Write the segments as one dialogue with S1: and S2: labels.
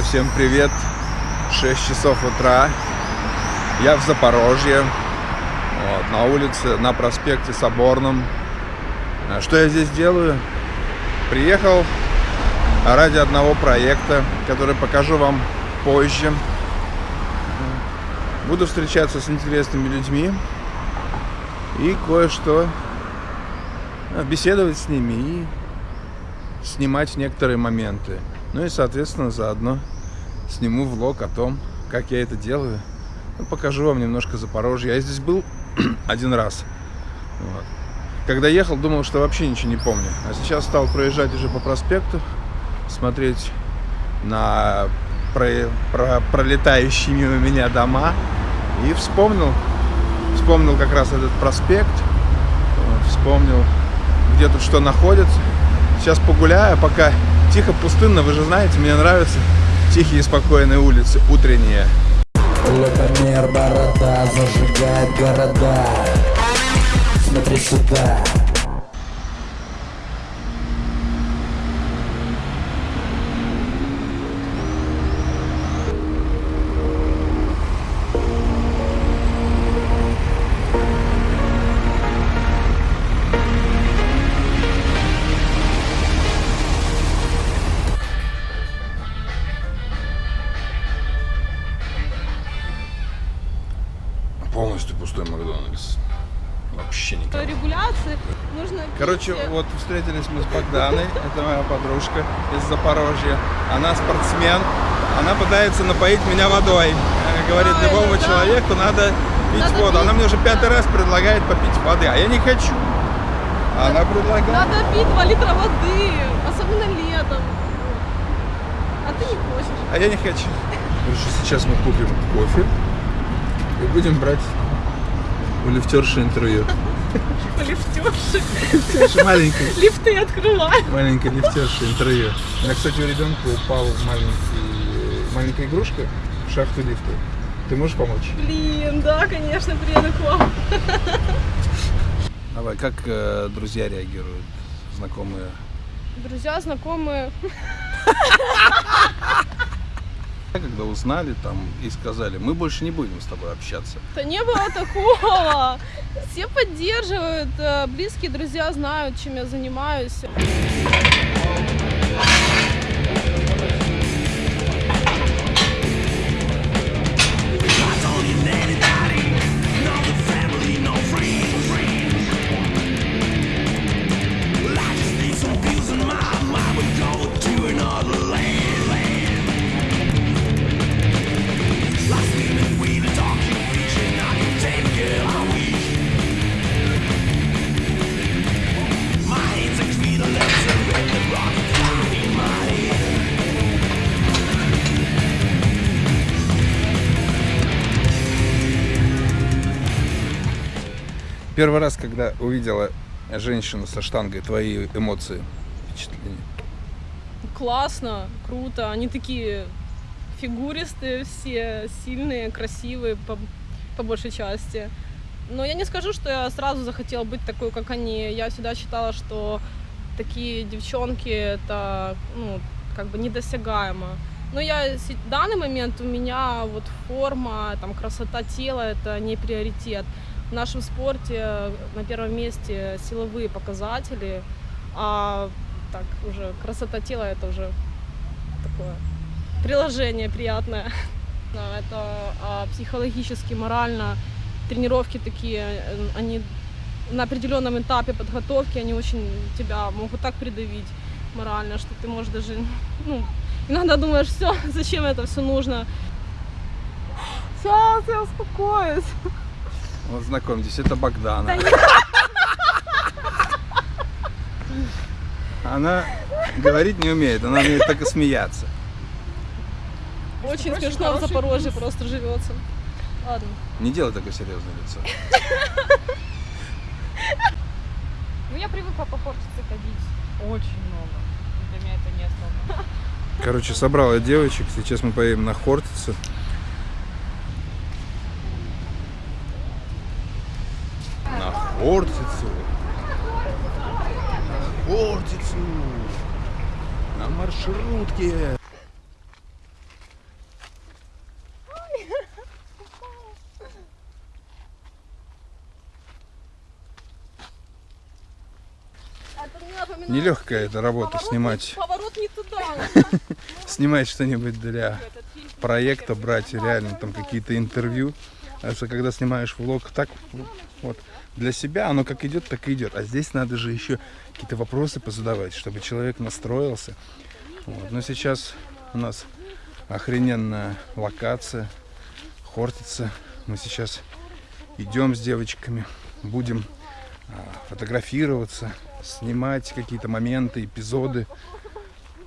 S1: Всем привет! 6 часов утра. Я в Запорожье. Вот, на улице, на проспекте Соборном. А Что я здесь делаю? Приехал ради одного проекта, который покажу вам позже. Буду встречаться с интересными людьми и кое-что а, беседовать с ними и снимать некоторые моменты. Ну и, соответственно, заодно сниму влог о том, как я это делаю. Ну, покажу вам немножко Запорожье. Я здесь был один раз. Вот. Когда ехал, думал, что вообще ничего не помню. А сейчас стал проезжать уже по проспекту, смотреть на про, про, пролетающие мимо меня дома. И вспомнил, вспомнил как раз этот проспект, вспомнил, где тут что находится. Сейчас погуляю, пока тихо, пустынно. Вы же знаете, мне нравятся тихие, спокойные улицы, утренние.
S2: Лукомер борода зажигает города Смотри сюда
S1: Короче, вот встретились мы с Богданой, это моя подружка из Запорожья. Она спортсмен, она пытается напоить меня водой. Говорит, любому
S3: да.
S1: человеку надо пить
S3: Надо
S1: воду. Она мне уже пятый раз предлагает попить воды, а я не хочу. Она предлагает.
S3: Надо пить 2 литра воды, особенно летом. А ты не хочешь.
S1: А я не хочу. Короче, сейчас мы купим кофе и будем брать у лифтерши интервью.
S3: Лифтерши.
S1: Лифтерша маленькая.
S3: Лифты открывай.
S1: Маленькая лифтерша интервью. У меня, кстати, у ребенка упал маленький, маленькая игрушка в шахту лифта. Ты можешь помочь?
S3: Блин, да, конечно, приеду к вам.
S1: Давай, как э, друзья реагируют, знакомые?
S3: Друзья, знакомые.
S1: Когда узнали там и сказали, мы больше не будем с тобой общаться.
S3: Да не было такого. Все поддерживают, э, близкие друзья знают, чем я занимаюсь.
S1: Первый раз, когда увидела женщину со штангой, твои эмоции, впечатления?
S3: Классно, круто. Они такие фигуристые все, сильные, красивые по, по большей части. Но я не скажу, что я сразу захотела быть такой, как они. Я всегда считала, что такие девчонки это ну, как бы недосягаемо. Но я в данный момент у меня вот форма, там красота тела это не приоритет. В нашем спорте на первом месте силовые показатели, а так уже красота тела это уже такое приложение приятное. Это а, психологически, морально тренировки такие, э, они на определенном этапе подготовки, они очень тебя могут так придавить морально, что ты можешь даже, ну, иногда думаешь, все, зачем это все нужно. Сейчас я успокоюсь.
S1: Вот знакомьтесь, это Богдана. Она говорить не умеет, она умеет только смеяться.
S3: Очень смешно в Запорожье просто живется. Ладно.
S1: Не делай такое серьезное лицо.
S4: Ну, я привыкла по Хортице ходить очень много. Для меня это не особо.
S1: Короче, собрал я девочек, сейчас мы поедем на Хортице. Хортицу. Хортицу. На маршрутке. Нелегкая эта работа
S3: поворот,
S1: снимать.
S3: Поворот не туда.
S1: снимать что-нибудь для проекта, брать реально там какие-то интервью. Потому что когда снимаешь влог так вот для себя, оно как идет, так и идет. А здесь надо же еще какие-то вопросы позадавать, чтобы человек настроился. Вот. Но сейчас у нас охрененная локация, Хортица. Мы сейчас идем с девочками, будем а, фотографироваться, снимать какие-то моменты, эпизоды.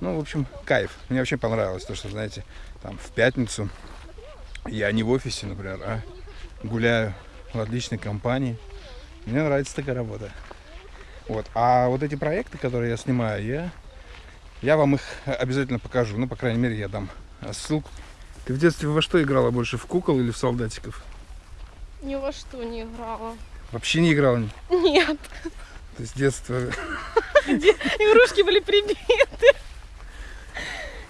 S1: Ну, в общем, кайф. Мне вообще понравилось то, что, знаете, там в пятницу я не в офисе, например, а гуляю в отличной компании. Мне нравится такая работа. Вот. А вот эти проекты, которые я снимаю, я, я вам их обязательно покажу. Ну, по крайней мере, я дам ссылку. Ты в детстве во что играла больше, в кукол или в солдатиков?
S3: Ни во что не играла.
S1: Вообще не играла?
S3: Нет.
S1: То есть с детства...
S3: Игрушки были прибиты.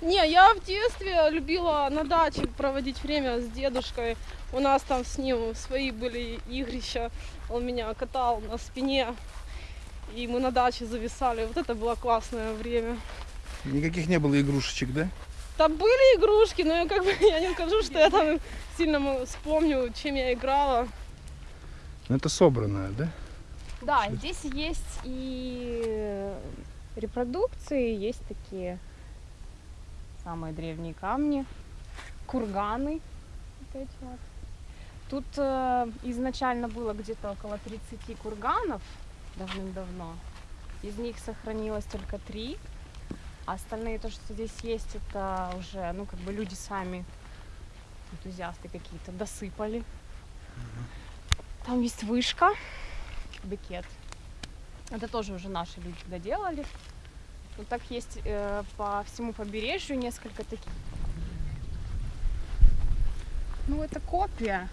S3: Не, я в детстве любила на даче проводить время с дедушкой. У нас там с ним свои были игрища. Он меня катал на спине. И мы на даче зависали. Вот это было классное время.
S1: Никаких не было игрушечек, да?
S3: Там были игрушки, но я как бы я не скажу, что я там сильно вспомню, чем я играла.
S1: Ну, это собранное, да?
S4: Да, здесь есть и репродукции, есть такие самые древние камни, курганы. Вот эти вот. Тут э, изначально было где-то около 30 курганов давным-давно. Из них сохранилось только три. А остальные, то, что здесь есть, это уже, ну, как бы люди сами, энтузиасты какие-то, досыпали. Там есть вышка, бекет. Это тоже уже наши люди доделали. Вот так есть э, по всему побережью несколько таких. Ну, это копия.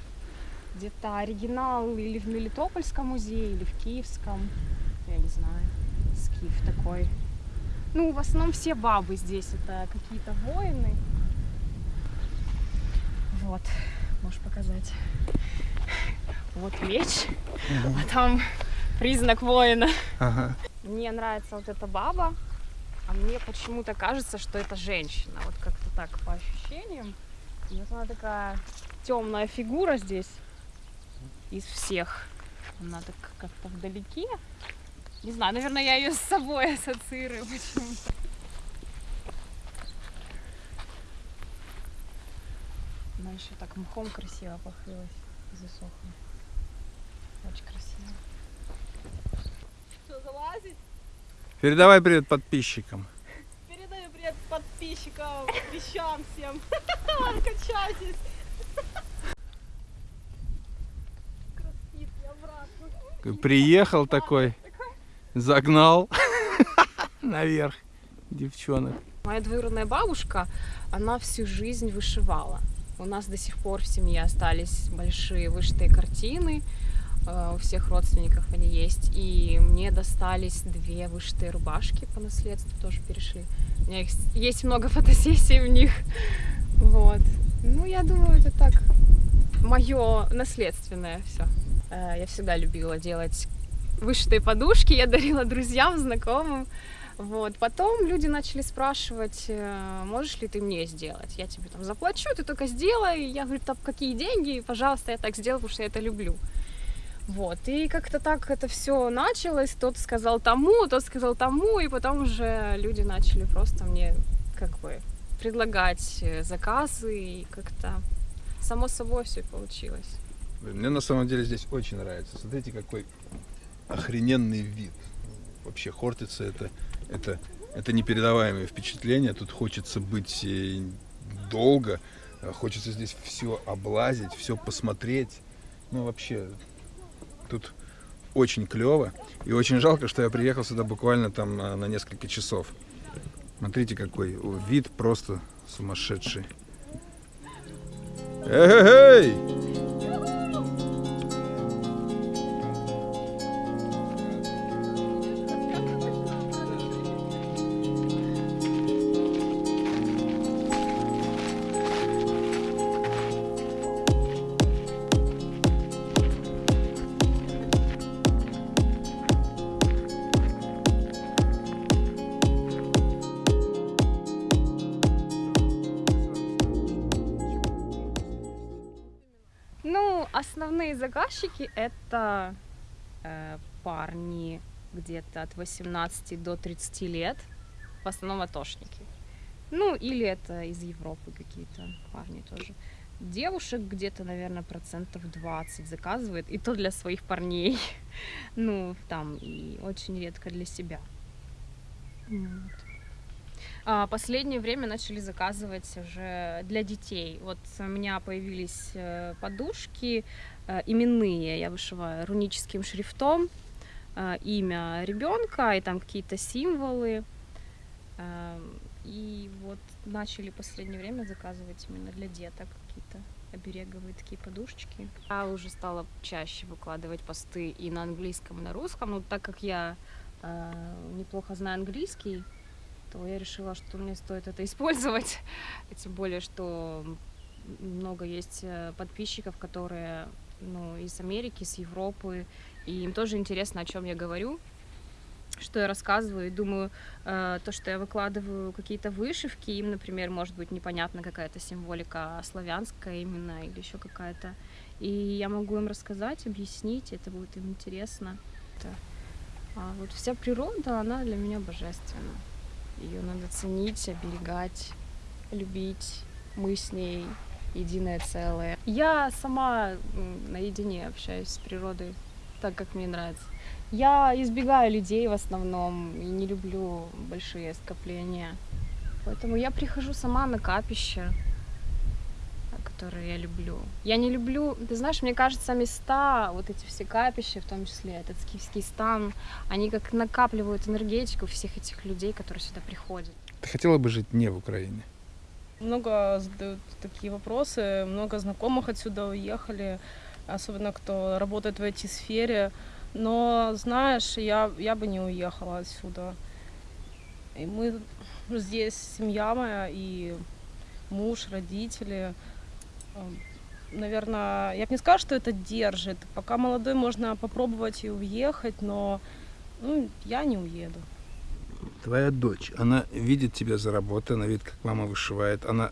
S4: Где-то оригинал или в Мелитопольском музее, или в Киевском. Я не знаю. Скиф такой. Ну, в основном все бабы здесь это какие-то воины. Вот, можешь показать. Вот меч, а там признак воина.
S1: Ага.
S4: Мне нравится вот эта баба, а мне почему-то кажется, что это женщина. Вот как-то так по ощущениям. Вот она такая темная фигура здесь из всех. Она так как-то вдалеке. Не знаю, наверное, я ее с собой ассоциирую почему-то. Она еще так мхом красиво покрылась и засохла. Очень красиво.
S3: Что, залазить?
S1: Передавай привет подписчикам.
S3: Передаю привет подписчикам, вещам всем. Качайтесь.
S1: Приехал такой, загнал наверх девчонок.
S4: Моя двоюродная бабушка, она всю жизнь вышивала. У нас до сих пор в семье остались большие вышитые картины. э, У всех родственников они есть. И мне достались две вышитые рубашки по наследству, тоже перешли. У меня есть много фотосессий в них. Вот. Ну, я думаю, это так мое наследственное все. Я всегда любила делать вышитые подушки, я дарила друзьям, знакомым. Вот. Потом люди начали спрашивать, э, можешь ли ты мне сделать? Я тебе там заплачу, ты только сделай. Я говорю, там какие деньги? Пожалуйста, я так сделаю, потому что я это люблю. Вот. И как-то так это все началось. Тот сказал тому, тот сказал тому, и потом уже люди начали просто мне как бы предлагать э, заказы, и как-то само собой все получилось.
S1: Мне на самом деле здесь очень нравится. Смотрите, какой охрененный вид. Вообще, Хортица это, это, это непередаваемое впечатление. Тут хочется быть э, долго, э, хочется здесь все облазить, все посмотреть. Ну, вообще, тут очень клево. И очень жалко, что я приехал сюда буквально там на, несколько часов. Смотрите, какой вид просто сумасшедший. Эй!
S4: Ну, заказчики это э, парни где-то от 18 до 30 лет, в основном атошники. Ну, или это из Европы какие-то парни тоже. Девушек где-то, наверное, процентов 20 заказывает, и то для своих парней. Ну, там, и очень редко для себя. Вот. А последнее время начали заказывать уже для детей. Вот у меня появились э, подушки именные, я вышиваю руническим шрифтом э, имя ребенка и там какие-то символы. Эм, и вот начали в последнее время заказывать именно для деток какие-то обереговые такие подушечки. Я уже стала чаще выкладывать посты и на английском, и на русском. Но так как я э, неплохо знаю английский, то я решила, что мне стоит это использовать. Тем более, что много есть э, подписчиков, которые ну, из Америки, из Европы, и им тоже интересно, о чем я говорю что я рассказываю, и думаю, э, то, что я выкладываю какие-то вышивки, им, например, может быть непонятна какая-то символика славянская именно или еще какая-то. И я могу им рассказать, объяснить, это будет им интересно. А вот вся природа, она для меня божественна. Ее надо ценить, оберегать, любить. Мы с ней единое целое. Я сама наедине общаюсь с природой так, как мне нравится. Я избегаю людей в основном и не люблю большие скопления. Поэтому я прихожу сама на капище, которые я люблю. Я не люблю, ты знаешь, мне кажется, места, вот эти все капища, в том числе этот скифский стан, они как накапливают энергетику всех этих людей, которые сюда приходят.
S1: Ты хотела бы жить не в Украине?
S3: Много задают такие вопросы, много знакомых отсюда уехали, особенно кто работает в IT-сфере. Но, знаешь, я, я бы не уехала отсюда. И мы здесь, семья моя, и муж, родители. Эм, Наверное, я бы не сказала, что это держит. Пока молодой, можно попробовать и уехать, но ну, я не уеду.
S1: Твоя дочь, она видит тебя за работой, она видит, как мама вышивает. Она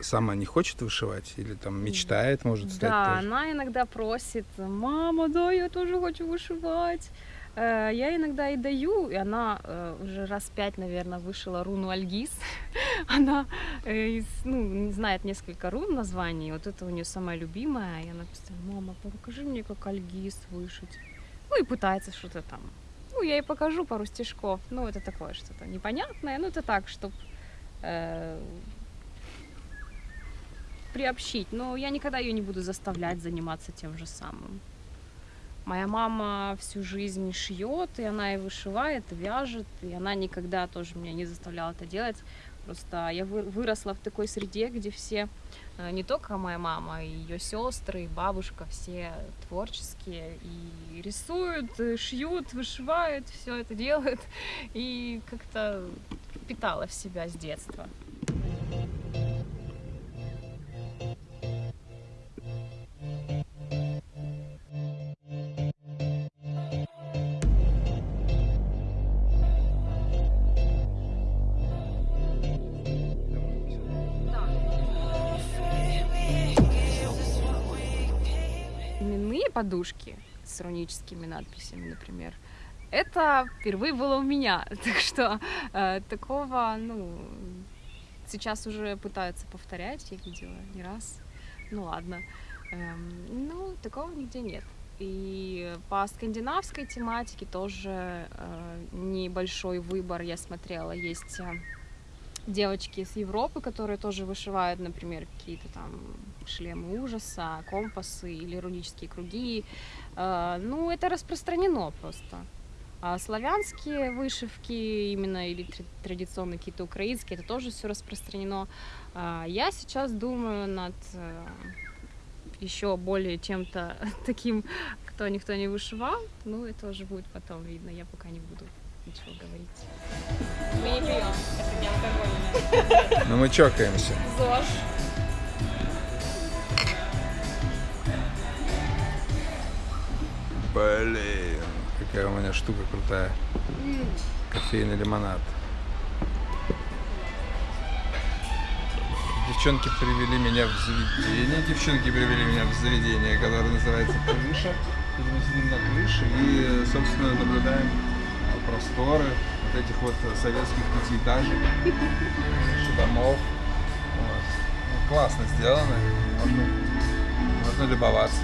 S1: сама не хочет вышивать или там мечтает, может стать
S4: Да,
S1: тоже?
S4: она иногда просит, мама, да, я тоже хочу вышивать. Э, Я иногда и даю, и она э, уже раз пять, наверное, вышила руну Альгиз. Она э, ну, знает несколько рун названий, вот это у нее самая любимая, и она постоянно, мама, покажи мне, как Альгиз вышить. Ну и пытается что-то там. Ну, я ей покажу пару стежков, ну это такое что-то непонятное, ну это так, чтобы приобщить, но я никогда ее не буду заставлять заниматься тем же самым. Моя мама всю жизнь шьет, и она и вышивает, и вяжет, и она никогда тоже меня не заставляла это делать. Просто я вы- выросла в такой среде, где все, э, не только моя мама, и ее сестры, и бабушка, все творческие, и рисуют, и шьют, вышивают, все это делают, и как-то впитала в себя с детства. Подушки с руническими надписями, например, это впервые было у меня. Так что э, такого, ну, сейчас уже пытаются повторять, я видела не раз. Ну ладно. Эм, ну, такого нигде нет. И по скандинавской тематике тоже э, небольшой выбор я смотрела. Есть э, девочки из Европы, которые тоже вышивают, например, какие-то там шлемы ужаса, компасы или рунические круги. Э, Ну, это распространено просто. А славянские вышивки именно или тр- традиционные какие-то украинские, это тоже все распространено. А Я сейчас думаю над э, еще более чем-то таким, кто никто не вышивал. Ну, это уже будет потом видно, я пока не буду ничего говорить. Мы не пьем, это не алкогольное.
S1: Но мы чокаемся.
S4: ЗОЖ.
S1: Блин, какая у меня штука крутая. Кофейный лимонад. девчонки привели меня в заведение. Девчонки привели меня в заведение, которое называется Крыша. Мы сидим на крыше и, собственно, наблюдаем просторы вот этих вот советских пятиэтажек, домов. Вот. Ну, классно сделано. Можно, можно любоваться.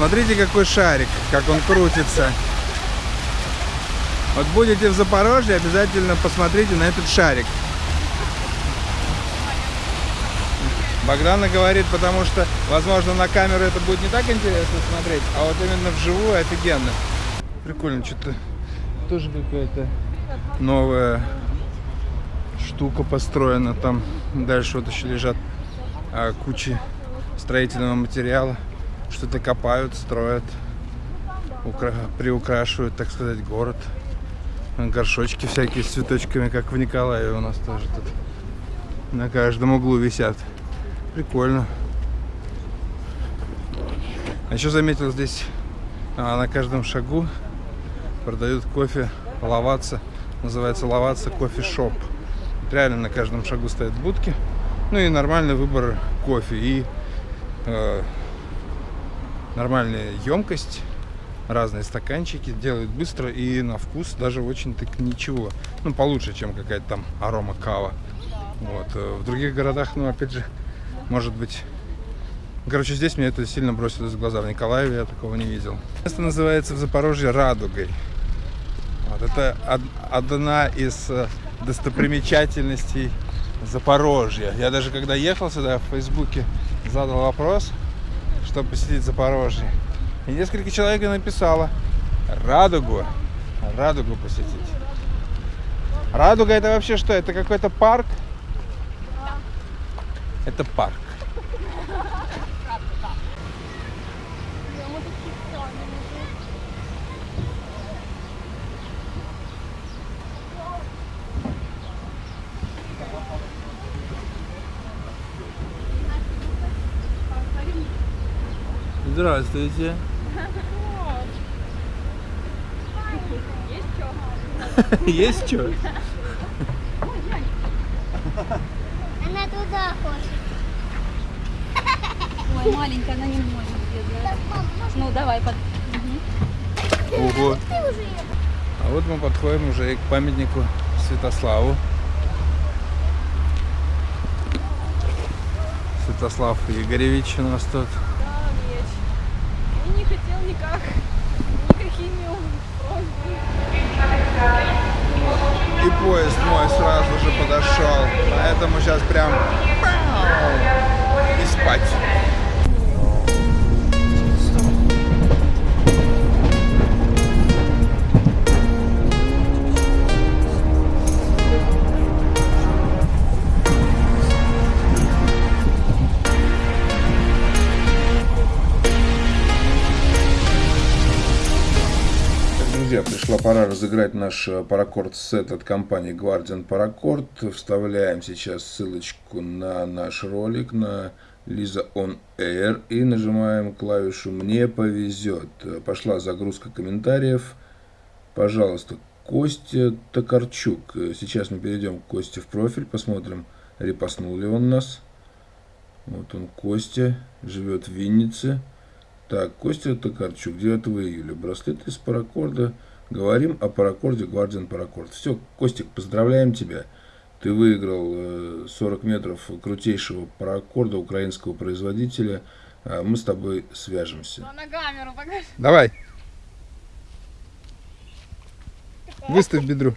S1: Смотрите, какой шарик, как он крутится. Вот будете в Запорожье, обязательно посмотрите на этот шарик. Богдана говорит, потому что, возможно, на камеру это будет не так интересно смотреть, а вот именно вживую офигенно. Прикольно, что-то тоже какая-то новая штука построена. Там дальше вот еще лежат а, кучи строительного материала. Что-то копают, строят, укра- приукрашивают, так сказать, город. Горшочки всякие с цветочками, как в Николаеве у нас тоже тут на каждом углу висят. Прикольно. А еще заметил здесь а, на каждом шагу продают кофе ловаться. Называется ловаться кофе-шоп. Реально на каждом шагу стоят будки. Ну и нормальный выбор кофе. И э, нормальная емкость. Разные стаканчики. Делают быстро и на вкус даже очень так ничего. Ну, получше, чем какая-то там арома кава. Вот. э, В других городах, ну, опять же, может быть... Короче, здесь мне это сильно бросилось в глаза. В Николаеве я такого не видел. Место называется в Запорожье Радугой. Вот, это од- одна из э, достопримечательностей Запорожья. Я даже когда ехал сюда в Фейсбуке, задал вопрос, что посетить Запорожье. И несколько человек написало Радугу. Радугу посетить. Радуга это вообще что? Это какой-то парк? Это парк. Здравствуйте. Есть что?
S5: Она туда хочет.
S6: Ой, маленькая, она не может. Ну, давай, под...
S1: Ого. А вот мы подходим уже и к памятнику Святославу. Святослав Игоревич у нас тут.
S3: Меч. И не никак, просьбами.
S1: И поезд мой сразу же подошел. Поэтому сейчас прям и спать. Пришла пора разыграть наш э, паракорд сет от компании Guardian Paracord. Вставляем сейчас ссылочку на наш ролик на Лиза On Air и нажимаем клавишу «Мне повезет». Пошла загрузка комментариев. Пожалуйста, Костя Токарчук. Сейчас мы перейдем к Косте в профиль, посмотрим, репостнул ли он нас. Вот он, Костя, живет в Виннице. Так, Костя Токарчук, 9 июля. Браслет из паракорда. Говорим о паракорде Guardian Паракорд. Все, Костик, поздравляем тебя. Ты выиграл э, 40 метров крутейшего паракорда украинского производителя. А Мы с тобой свяжемся.
S4: На камеру покажи.
S1: Давай. Выставь бедро.